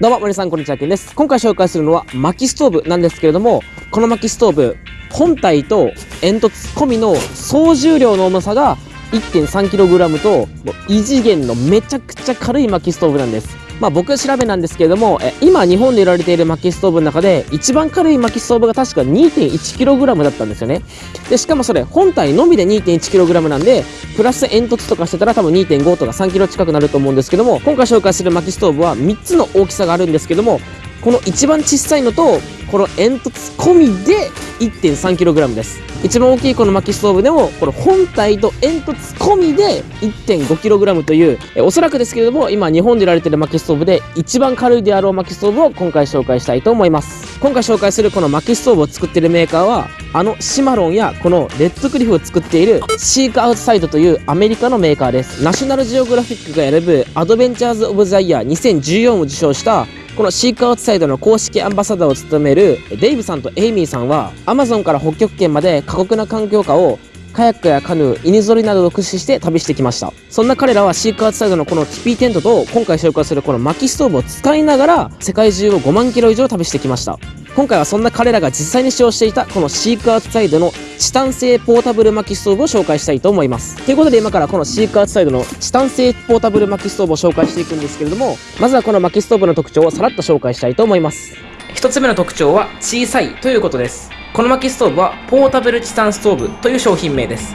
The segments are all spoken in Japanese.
どうも、森さん、こんにちは、けんです。今回紹介するのは薪ストーブなんですけれども、この薪ストーブ、本体と煙突込みの総重量の重さが 1.3kg と、異次元のめちゃくちゃ軽い薪ストーブなんです。まあ僕調べなんですけれども、え今日本で売られている薪ストーブの中で一番軽い薪ストーブが確か 2.1kg だったんですよね。で、しかもそれ本体のみで 2.1kg なんで、プラス煙突とかしてたら多分2.5とか 3kg 近くなると思うんですけども、今回紹介する薪ストーブは3つの大きさがあるんですけども、この一番小さいのと、この煙突込みで 1.3kg です。一番大きいこの薪ストーブでも、この本体と煙突込みで 1.5kg という、えおそらくですけれども、今日本で売られている薪ストーブで一番軽いであろう薪ストーブを今回紹介したいと思います。今回紹介するこの薪ストーブを作っているメーカーは、あの Cimarron やこの Redcliff を作っている Seek Outside というアメリカのメーカーです。ナショナルジオグラフィックが選ぶ Adventurers of the Year 2014を受賞したこのシークアウトサイドの公式アンバサダーを務めるデイブさんとエイミーさんは Amazon から北極圏まで過酷な環境下をカヤックやカヌー、犬ぞりなどを駆使して旅してきました。そんな彼らはシークアウトサイドのこのティピーテントと今回紹介するこの薪ストーブを使いながら世界中を5万キロ以上旅してきました。今回はそんな彼らが実際に使用していたこのシークアウトサイドのチタン製ポータブル薪ストーブを紹介したいと思います。ということで今からこのシークアウトサイドのチタン製ポータブル薪ストーブを紹介していくんですけれども、まずはこの薪ストーブの特徴をさらっと紹介したいと思います。一つ目の特徴は小さいということです。この薪ストーブはポータブルチタンストーブという商品名です。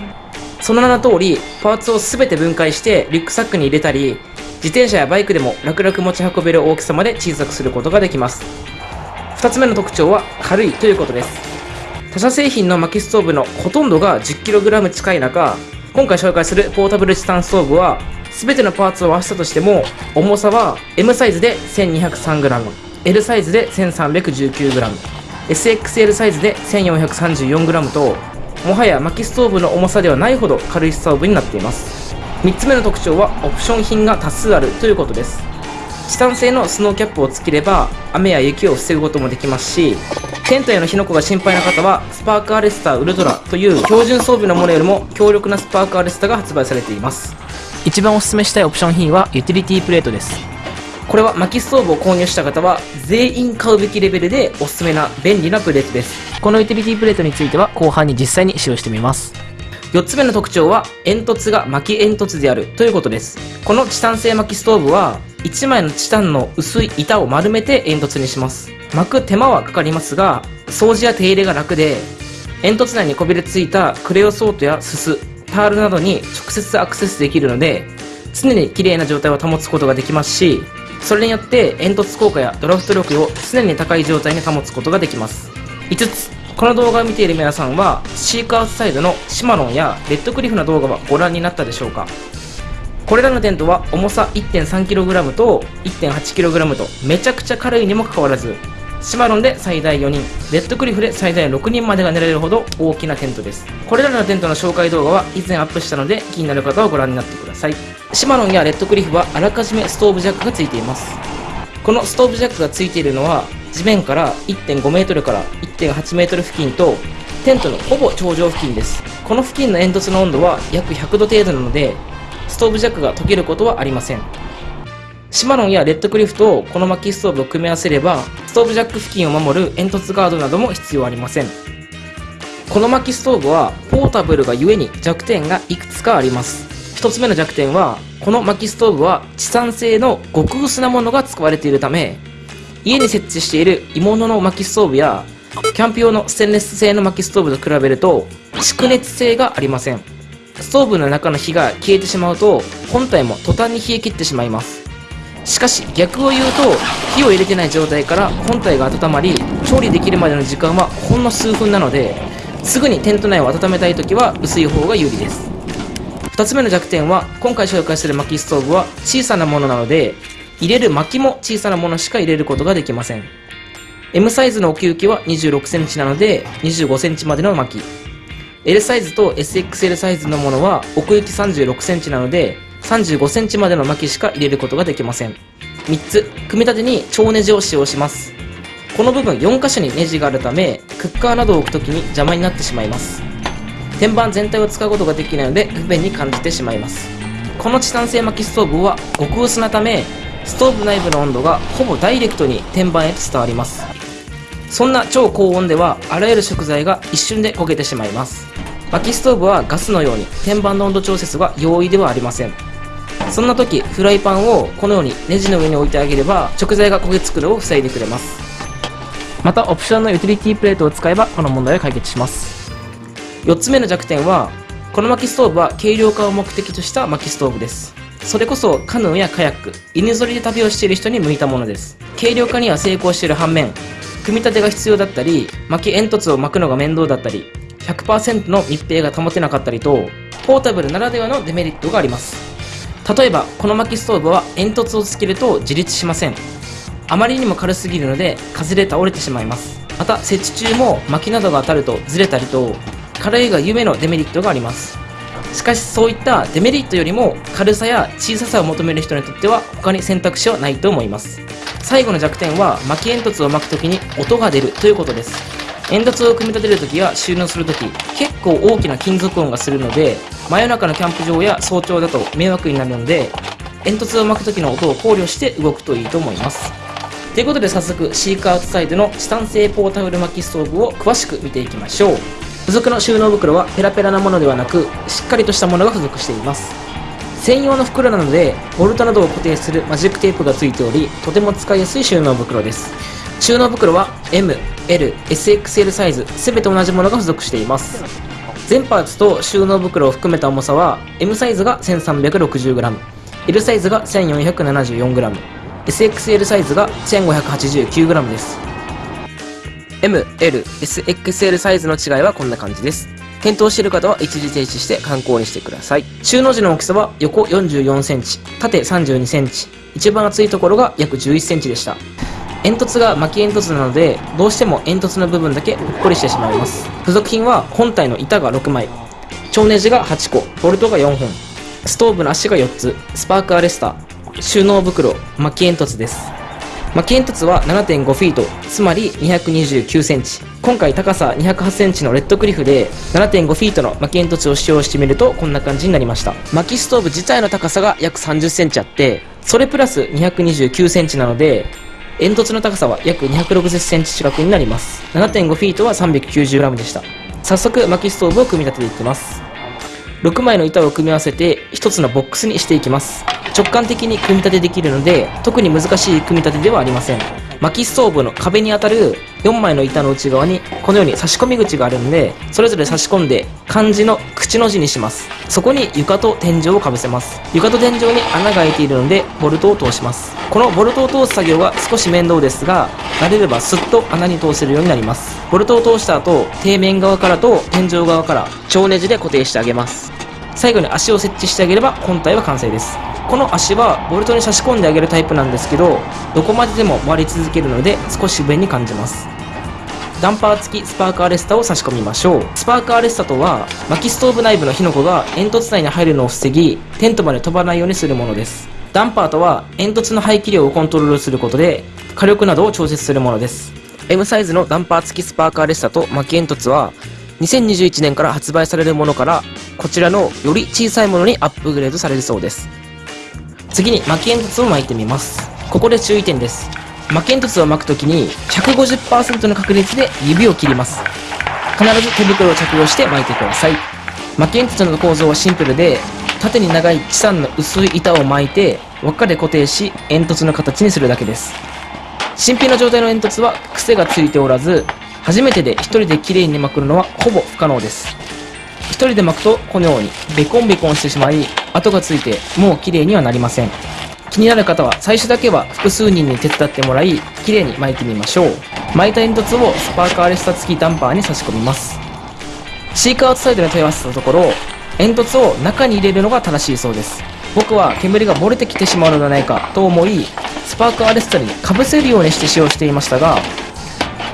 その名の通り、パーツを全て分解してリュックサックに入れたり、自転車やバイクでも楽々持ち運べる大きさまで小さくすることができます。2つ目の特徴は軽いということです。他社製品の薪ストーブのほとんどが 10kg 近い中今回紹介するポータブルチタンストーブは全てのパーツを合わせたとしても重さは M サイズで 1203g L サイズで 1319g SXL サイズで 1434g ともはや薪ストーブの重さではないほど軽いストーブになっています。3つ目の特徴はオプション品が多数あるということです。チタン製のスノーキャップをつければ雨や雪を防ぐこともできますしテントへの火の粉が心配な方はスパークアレスターウルトラという標準装備のものよりも強力なスパークアレスタが発売されています。一番おすすめしたいオプション品はユーティリティプレートです。これは薪ストーブを購入した方は全員買うべきレベルでおすすめな便利なプレートです。このユーティリティプレートについては後半に実際に使用してみます4つ目の特徴は煙突が薪煙突であるということですこのチタン製薪ストーブは1枚のチタンの薄い板を丸めて煙突にします。巻く手間はかかりますが、掃除や手入れが楽で、煙突内にこびりついたクレオソートやすす、タールなどに直接アクセスできるので、常に綺麗な状態を保つことができますし、それによって煙突効果やドラフト力を常に高い状態に保つことができます。5つ、この動画を見ている皆さんは、シークアウトサイドのシマロンやレッドクリフの動画はご覧になったでしょうか？これらのテントは重さ 1.3kg と 1.8kg とめちゃくちゃ軽いにもかかわらずシマロンで最大4人レッドクリフで最大6人までが寝られるほど大きなテントです。これらのテントの紹介動画は以前アップしたので気になる方はご覧になってください。シマロンやレッドクリフはあらかじめストーブジャックがついています。このストーブジャックがついているのは地面から 1.5m から 1.8m 付近とテントのほぼ頂上付近ですこの付近の煙突の温度は約100度程度なのでストーブジャックが溶けることはありません。シマロンやレッドクリフとこの薪ストーブを組み合わせれば、ストーブジャック付近を守る煙突ガードなども必要ありません。この薪ストーブはポータブルがゆえに弱点がいくつかあります。一つ目の弱点は、この薪ストーブは地産製の極薄なものが使われているため、家に設置している鋳物の薪ストーブや、キャンプ用のステンレス製の薪ストーブと比べると、蓄熱性がありません。ストーブの中の火が消えてしまうと本体も途端に冷え切ってしまいますしかし逆を言うと火を入れてない状態から本体が温まり調理できるまでの時間はほんの数分なのですぐにテント内を温めたい時は薄い方が有利です2つ目の弱点は今回紹介する薪ストーブは小さなものなので入れる薪も小さなものしか入れることができません。M サイズの奥行きは 26cm なので 25cm までの薪。L サイズと SXL サイズのものは奥行き36センチなので35センチまでの薪しか入れることができません。3つ組み立てに超ネジを使用します。この部分4箇所にネジがあるためクッカーなどを置くときに邪魔になってしまいます。天板全体を使うことができないので不便に感じてしまいます。このチタン製薪ストーブは極薄なためストーブ内部の温度がほぼダイレクトに天板へと伝わります。そんな超高温ではあらゆる食材が一瞬で焦げてしまいます。薪ストーブはガスのように天板の温度調節が容易ではありません。そんな時フライパンをこのようにネジの上に置いてあげれば食材が焦げつくのを防いでくれます。またオプションのユーティリティプレートを使えばこの問題を解決します。4つ目の弱点はこの薪ストーブは軽量化を目的とした薪ストーブです。それこそカヌーやカヤック犬ぞりで旅をしている人に向いたものです。軽量化には成功している反面組み立てが必要だったり薪煙突を巻くのが面倒だったり100%の密閉が保てなかったりとポータブルならではのデメリットがあります。例えばこの薪ストーブは煙突をつけると自立しません。あまりにも軽すぎるので風で倒れてしまいます。また設置中も薪などが当たるとずれたりと軽いが夢のデメリットがあります。しかしそういったデメリットよりも軽さや小ささを求める人にとっては他に選択肢はないと思います。最後の弱点は薪煙突を巻くときに音が出るということです。煙突を組み立てるときや収納するとき結構大きな金属音がするので真夜中のキャンプ場や早朝だと迷惑になるので煙突を巻く時の音を考慮して動くといいと思います。ということで早速シークアウトサイドのチタン製ポータブル薪ストーブを詳しく見ていきましょう。付属の収納袋はペラペラなものではなくしっかりとしたものが付属しています。専用の袋なのでボルトなどを固定するマジックテープが付いておりとても使いやすい収納袋です。収納袋は M、L、SXL サイズ全て同じものが付属しています。全パーツと収納袋を含めた重さは M サイズが 1360g L サイズが 1474g SXL サイズが 1589g です。M、L、SXL サイズの違いはこんな感じです。検討している方は一時停止して参考にしてください。収納時の大きさは横44センチ縦32センチ一番厚いところが約11センチでした。煙突が巻き煙突なのでどうしても煙突の部分だけぽっこりしてしまいます。付属品は本体の板が6枚超ネジが8個ボルトが4本ストーブの足が4つスパークアレスター収納袋巻き煙突です。まあ、煙突は7.5フィート、つまり229センチ。今回高さ208センチのレッドクリフで7.5フィートの薪煙突を使用してみるとこんな感じになりました。薪ストーブ自体の高さが約30センチあって、それプラス229センチなので、煙突の高さは約260センチ近くになります。7.5フィートは 390g でした。早速薪ストーブを組み立てていきます。6枚の板を組み合わせて1つのボックスにしていきます。直感的に組み立てできるので特に難しい組み立てではありません。薪ストーブの壁に当たる4枚の板の内側にこのように差し込み口があるのでそれぞれ差し込んで漢字の口の字にします。そこに床と天井をかぶせます。床と天井に穴が開いているのでボルトを通します。このボルトを通す作業は少し面倒ですが慣れればスッと穴に通せるようになります。ボルトを通した後底面側からと天井側から超ネジで固定してあげます。最後に足を設置してあげれば本体は完成です。この足はボルトに差し込んであげるタイプなんですけどどこまででも回り続けるので少し不便に感じます。ダンパー付きスパークアレスタを差し込みましょう。スパークアレスタとは薪ストーブ内部の火の粉が煙突内に入るのを防ぎテントまで飛ばないようにするものです。ダンパーとは煙突の排気量をコントロールすることで火力などを調節するものです。M サイズのダンパー付きスパークアレスタと薪煙突は2021年から発売されるものからこちらのより小さいものにアップグレードされるそうです。次に巻き煙突を巻いてみます。ここで注意点です。巻き煙突を巻くときに150%の確率で指を切ります。必ず手袋を着用して巻いてください。巻き煙突の構造はシンプルで縦に長い地産の薄い板を巻いて輪っかで固定し煙突の形にするだけです。新品の状態の煙突は癖がついておらず初めてで1人で綺麗に巻くのはほぼ不可能です。1人で巻くとこのようにベコンベコンしてしまい跡がついてもう綺麗にはなりません。気になる方は最初だけは複数人に手伝ってもらい綺麗に巻いてみましょう。巻いた煙突をスパーカーレスタ付きダンパーに差し込みます。シークアウトサイドに問い合わせたところ煙突を中に入れるのが正しいそうです。僕は煙が漏れてきてしまうのではないかと思いスパークアレスタにかぶせるようにして使用していましたが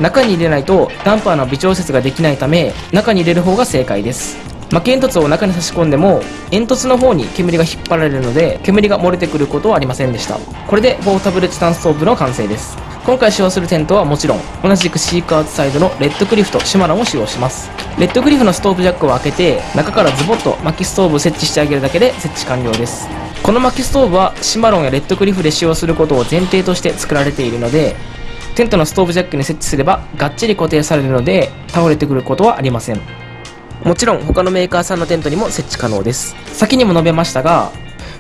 中に入れないとダンパーの微調節ができないため中に入れる方が正解です。巻き煙突を中に差し込んでも煙突の方に煙が引っ張られるので煙が漏れてくることはありませんでした。これでポータブルチタンストーブの完成です。今回使用するテントはもちろん同じくシークアウトサイドのレッドクリフとシマランを使用します。レッドクリフのストーブジャックを開けて中からズボッと薪ストーブを設置してあげるだけで設置完了です。この薪ストーブはシマロンやレッドクリフで使用することを前提として作られているのでテントのストーブジャックに設置すればがっちり固定されるので倒れてくることはありません。もちろん他のメーカーさんのテントにも設置可能です。先にも述べましたが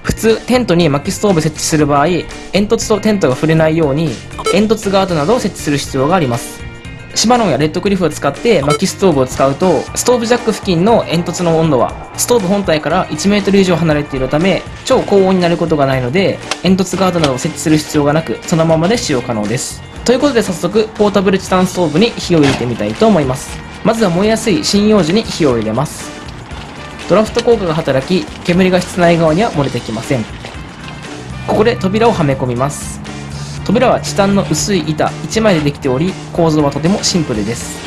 普通テントに薪ストーブ設置する場合煙突とテントが触れないように煙突ガードなどを設置する必要があります。シマロンやレッドクリフを使って薪ストーブを使うとストーブジャック付近の煙突の温度はストーブ本体から 1m 以上離れているため超高温になることがないので煙突ガードなどを設置する必要がなくそのままで使用可能です。ということで早速ポータブルチタンストーブに火を入れてみたいと思います。まずは燃えやすい針葉樹に火を入れます。ドラフト効果が働き煙が室内側には漏れてきません。ここで扉をはめ込みます。扉はチタンの薄い板1枚でできており構造はとてもシンプルです。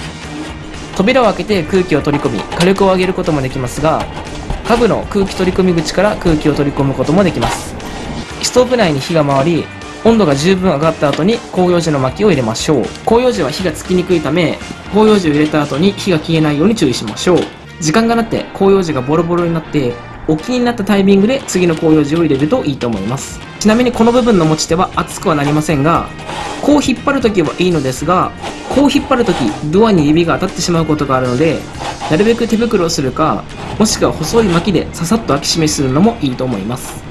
扉を開けて空気を取り込み火力を上げることもできますが下部の空気取り込み口から空気を取り込むこともできます。ストーブ内に火が回り温度が十分上がった後に広葉樹の薪を入れましょう。広葉樹は火がつきにくいため広葉樹を入れた後に火が消えないように注意しましょう。時間がなって広葉樹がボロボロになってお気になったタイミングで次の広葉樹を入れるといいと思います。ちなみにこの部分の持ち手は熱くはなりませんがこう引っ張るときはいいのですがこう引っ張るときドアに指が当たってしまうことがあるのでなるべく手袋をするかもしくは細い薪でささっと開き閉めするのもいいと思います。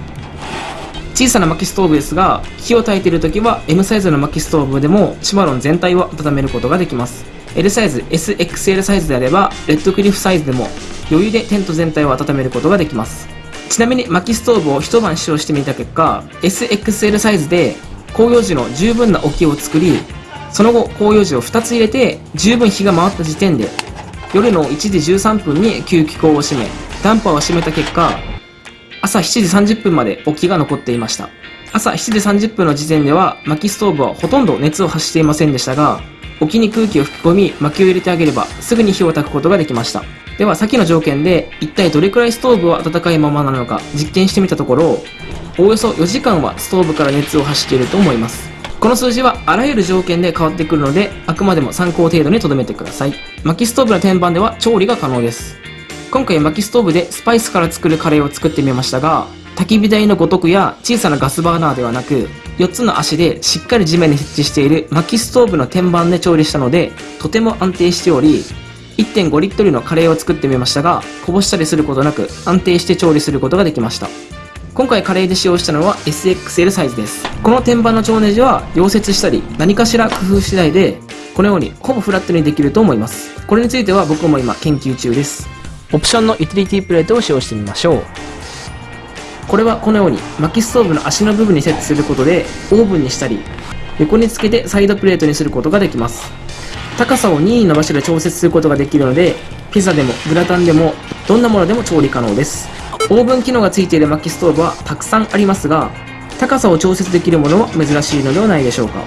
小さな薪ストーブですが火を焚いているときは M サイズの薪ストーブでもシマロン全体を温めることができます。L サイズ SXL サイズであればレッドクリフサイズでも余裕でテント全体を温めることができます。ちなみに薪ストーブを一晩使用してみた結果 SXL サイズで広葉樹の十分な置きを作りその後広葉樹を2つ入れて十分火が回った時点で夜の1時13分に吸気口を閉めダンパーを閉めた結果朝7時30分まで置きが残っていました。朝7時30分の時点では薪ストーブはほとんど熱を発していませんでしたが置きに空気を吹き込み薪を入れてあげればすぐに火を焚くことができました。では先の条件で一体どれくらいストーブは温かいままなのか実験してみたところおおよそ4時間はストーブから熱を発していると思います。この数字はあらゆる条件で変わってくるのであくまでも参考程度に留めてください。薪ストーブの天板では調理が可能です。今回薪ストーブでスパイスから作るカレーを作ってみましたが焚き火台のごとくや小さなガスバーナーではなく4つの足でしっかり地面に設置している薪ストーブの天板で調理したのでとても安定しており1.5リットルのカレーを作ってみましたがこぼしたりすることなく安定して調理することができました。今回カレーで使用したのは SXL サイズです。この天板の調ネジは溶接したり何かしら工夫次第でこのようにほぼフラットにできると思います。これについては僕も今研究中です。オプションのユーティリティプレートを使用してみましょう。これはこのように薪ストーブの足の部分に設置することでオーブンにしたり横につけてサイドプレートにすることができます。高さを任意の場所で調節することができるのでピザでもグラタンでもどんなものでも調理可能です。オーブン機能がついている薪ストーブはたくさんありますが高さを調節できるものは珍しいのではないでしょうか。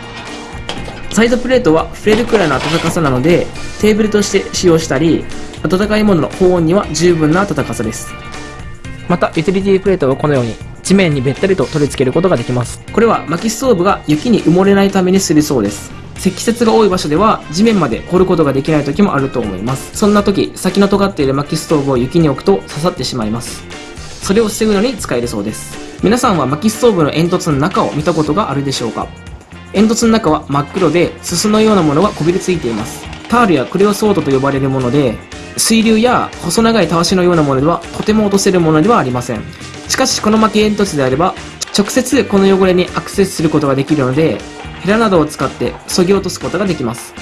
サイドプレートは触れるくらいの暖かさなのでテーブルとして使用したり温かいものの保温には十分な暖かさです。またユーティリティプレートはこのように地面にべったりと取り付けることができます。これは薪ストーブが雪に埋もれないためにするそうです。積雪が多い場所では地面まで掘ることができない時もあると思います。そんな時先の尖っている薪ストーブを雪に置くと刺さってしまいます。それを防ぐのに使えるそうです。皆さんは薪ストーブの煙突の中を見たことがあるでしょうか？煙突の中は真っ黒ですすのようなものがこびりついています。タールやクレオソードと呼ばれるもので水流や細長いたわしのようなものではとても落とせるものではありません。しかしこの薪煙突であれば直接この汚れにアクセスすることができるのでヘラなどを使って削ぎ落とすことができます。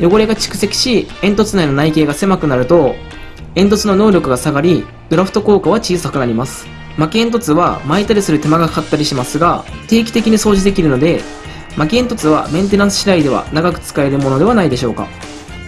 汚れが蓄積し煙突内の内径が狭くなると煙突の能力が下がりドラフト効果は小さくなります。薪煙突は巻いたりする手間がかかったりしますが定期的に掃除できるので薪煙突はメンテナンス次第では長く使えるものではないでしょうか。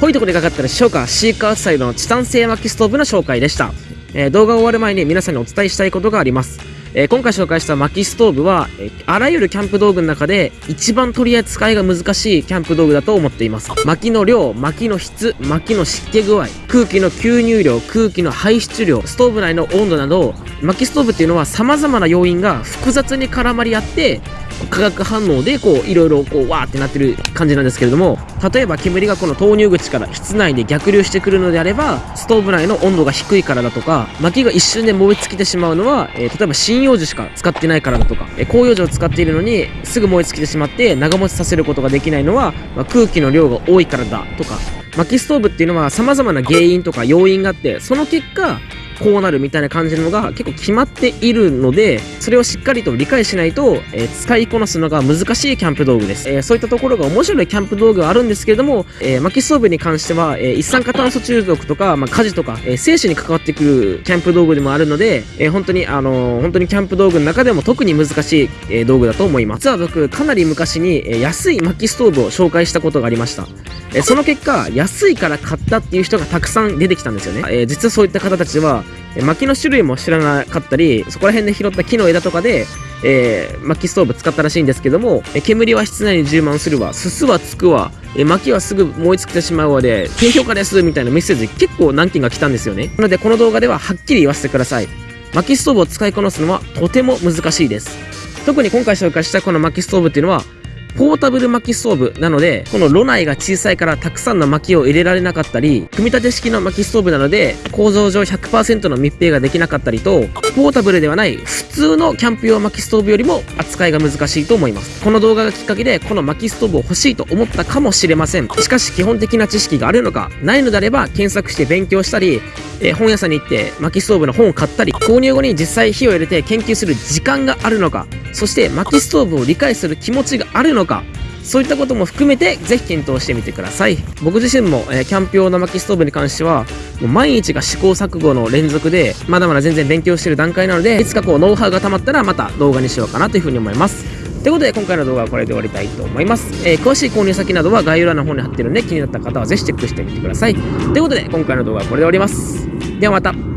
ほいとこでかかったでしょうかシーカーサイドのチタン製薪ストーブの紹介でした、えー動画が終わる前に皆さんにお伝えしたいことがあります。えー今回紹介した薪ストーブは、えーあらゆるキャンプ道具の中で一番取り扱いが難しいキャンプ道具だと思っています。薪の量薪の質薪の湿気具合空気の吸入量空気の排出量ストーブ内の温度など薪ストーブっていうのは様々な要因が複雑に絡まり合って化学反応でこういろいろこうわーってなってる感じなんですけれども例えば煙がこの投入口から室内で逆流してくるのであればストーブ内の温度が低いからだとか薪が一瞬で燃え尽きてしまうのは、えー例えば針葉樹しか使ってないからだとか、えー広葉樹を使っているのにすぐ燃え尽きてしまって長持ちさせることができないのは、まあ空気の量が多いからだとか。薪ストーブっていうのは様々な原因とか要因があってその結果こうなるみたいな感じのが結構決まっているのでそれをしっかりと理解しないと、えー使いこなすのが難しいキャンプ道具です、えーそういったところが面白いキャンプ道具はあるんですけれども、えー薪ストーブに関しては、えー一酸化炭素中毒とか、まあ、火事とか、えー生死に関わってくるキャンプ道具でもあるので、えー本当にあのー本当にキャンプ道具の中でも特に難しい、えー道具だと思います。実は僕かなり昔に、えー安い薪ストーブを紹介したことがありました。えその結果安いから買ったっていう人がたくさん出てきたんですよね、えー実はそういった方たちはえ薪の種類も知らなかったりそこら辺で拾った木の枝とかで、えー薪ストーブ使ったらしいんですけどもえ煙は室内に充満するわ。すすはつくわ。え薪はすぐ燃え尽きてしまうわで低評価ですみたいなメッセージ結構何件が来たんですよね。なのでこの動画でははっきり言わせてください。薪ストーブを使いこなすのはとても難しいです。特に今回紹介したこの薪ストーブっていうのはポータブル薪ストーブなのでこの炉内が小さいからたくさんの薪を入れられなかったり組み立て式の薪ストーブなので構造上100%の密閉ができなかったりとポータブルではない普通のキャンプ用薪ストーブよりも扱いが難しいと思います。この動画がきっかけでこの薪ストーブを欲しいと思ったかもしれません。しかし基本的な知識があるのかないのであれば検索して勉強したりえー本屋さんに行って薪ストーブの本を買ったり購入後に実際火を入れて研究する時間があるのかそして薪ストーブを理解する気持ちがあるのかのかそういったことも含めてぜひ検討してみてください。僕自身も、えーキャンプ用の薪ストーブに関してはもう毎日が試行錯誤の連続でまだまだ全然勉強してる段階なのでいつかこうノウハウが溜まったらまた動画にしようかなというふうに思います。ということで今回の動画はこれで終わりたいと思います、えー詳しい購入先などは概要欄の方に貼ってるんで気になった方はぜひチェックしてみてください。ということで今回の動画はこれで終わります。ではまた。